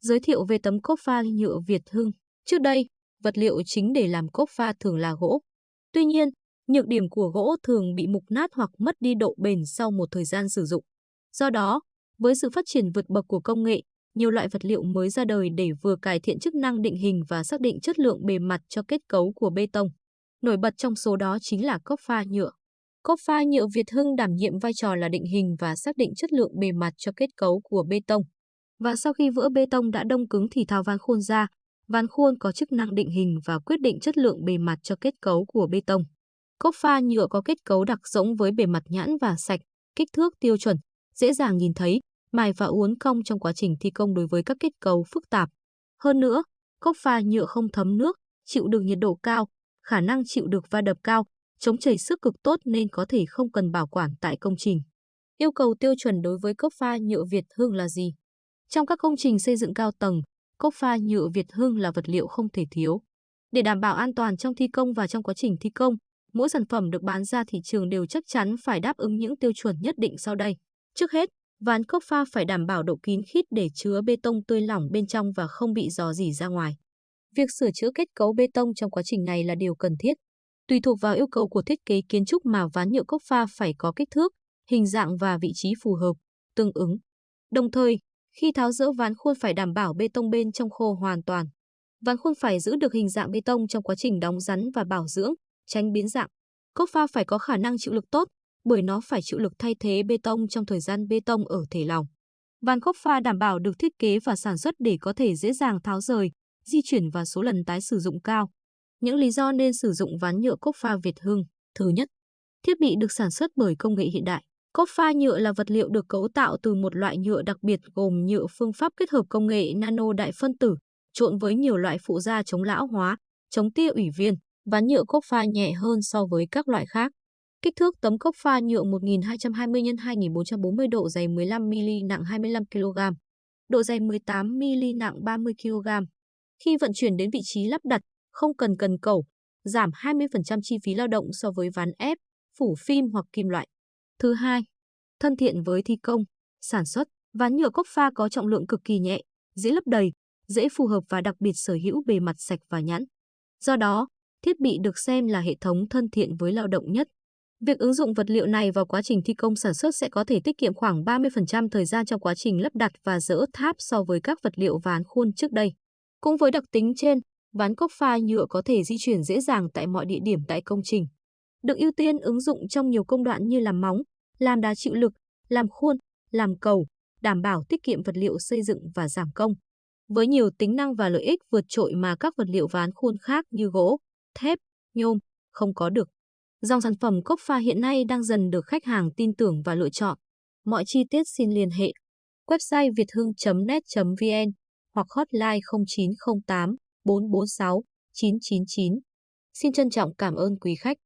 Giới thiệu về tấm cốc pha nhựa Việt Hưng. Trước đây, vật liệu chính để làm cốc pha thường là gỗ. Tuy nhiên, nhược điểm của gỗ thường bị mục nát hoặc mất đi độ bền sau một thời gian sử dụng. Do đó, với sự phát triển vượt bậc của công nghệ, nhiều loại vật liệu mới ra đời để vừa cải thiện chức năng định hình và xác định chất lượng bề mặt cho kết cấu của bê tông. Nổi bật trong số đó chính là cốc pha nhựa. Cốc pha nhựa Việt Hưng đảm nhiệm vai trò là định hình và xác định chất lượng bề mặt cho kết cấu của bê tông. Và sau khi vữa bê tông đã đông cứng thì tháo ván khuôn ra, ván khuôn có chức năng định hình và quyết định chất lượng bề mặt cho kết cấu của bê tông. Cốc pha nhựa có kết cấu đặc giống với bề mặt nhẵn và sạch, kích thước tiêu chuẩn, dễ dàng nhìn thấy, mài và uốn cong trong quá trình thi công đối với các kết cấu phức tạp. Hơn nữa, cốc pha nhựa không thấm nước, chịu được nhiệt độ cao, khả năng chịu được va đập cao, chống chảy sức cực tốt nên có thể không cần bảo quản tại công trình. Yêu cầu tiêu chuẩn đối với cốc pha nhựa Việt Hương là gì? Trong các công trình xây dựng cao tầng, cốc pha nhựa Việt Hưng là vật liệu không thể thiếu. Để đảm bảo an toàn trong thi công và trong quá trình thi công, mỗi sản phẩm được bán ra thị trường đều chắc chắn phải đáp ứng những tiêu chuẩn nhất định sau đây. Trước hết, ván cốc pha phải đảm bảo độ kín khít để chứa bê tông tươi lỏng bên trong và không bị dò dỉ ra ngoài. Việc sửa chữa kết cấu bê tông trong quá trình này là điều cần thiết. Tùy thuộc vào yêu cầu của thiết kế kiến trúc mà ván nhựa cốc pha phải có kích thước, hình dạng và vị trí phù hợp, tương ứng. Đồng thời, khi tháo dỡ ván khuôn phải đảm bảo bê tông bên trong khô hoàn toàn. Ván khuôn phải giữ được hình dạng bê tông trong quá trình đóng rắn và bảo dưỡng, tránh biến dạng. Cốc pha phải có khả năng chịu lực tốt, bởi nó phải chịu lực thay thế bê tông trong thời gian bê tông ở thể lòng. Ván cốc pha đảm bảo được thiết kế và sản xuất để có thể dễ dàng tháo rời, di chuyển và số lần tái sử dụng cao. Những lý do nên sử dụng ván nhựa cốc pha Việt Hưng. Thứ nhất, thiết bị được sản xuất bởi công nghệ hiện đại. Cốc pha nhựa là vật liệu được cấu tạo từ một loại nhựa đặc biệt gồm nhựa phương pháp kết hợp công nghệ nano đại phân tử, trộn với nhiều loại phụ gia chống lão hóa, chống tia ủy viên. Ván nhựa cốc pha nhẹ hơn so với các loại khác. Kích thước tấm cốc pha nhựa 1220 x 2440 độ dày 15 mm nặng 25 kg. Độ dày 18 mm nặng 30 kg. Khi vận chuyển đến vị trí lắp đặt, không cần cần cầu, giảm 20% chi phí lao động so với ván ép, phủ phim hoặc kim loại. Thứ hai, thân thiện với thi công, sản xuất, ván nhựa cốc pha có trọng lượng cực kỳ nhẹ, dễ lấp đầy, dễ phù hợp và đặc biệt sở hữu bề mặt sạch và nhẵn. Do đó, thiết bị được xem là hệ thống thân thiện với lao động nhất. Việc ứng dụng vật liệu này vào quá trình thi công sản xuất sẽ có thể tiết kiệm khoảng 30% thời gian trong quá trình lắp đặt và dỡ tháp so với các vật liệu ván khuôn trước đây. Cũng với đặc tính trên, ván cốc pha nhựa có thể di chuyển dễ dàng tại mọi địa điểm tại công trình. Được ưu tiên ứng dụng trong nhiều công đoạn như làm móng, làm đá chịu lực, làm khuôn, làm cầu, đảm bảo tiết kiệm vật liệu xây dựng và giảm công. Với nhiều tính năng và lợi ích vượt trội mà các vật liệu ván khuôn khác như gỗ, thép, nhôm không có được. Dòng sản phẩm cốc pha hiện nay đang dần được khách hàng tin tưởng và lựa chọn. Mọi chi tiết xin liên hệ website việthương.net.vn hoặc hotline 0908 446 999. Xin trân trọng cảm ơn quý khách.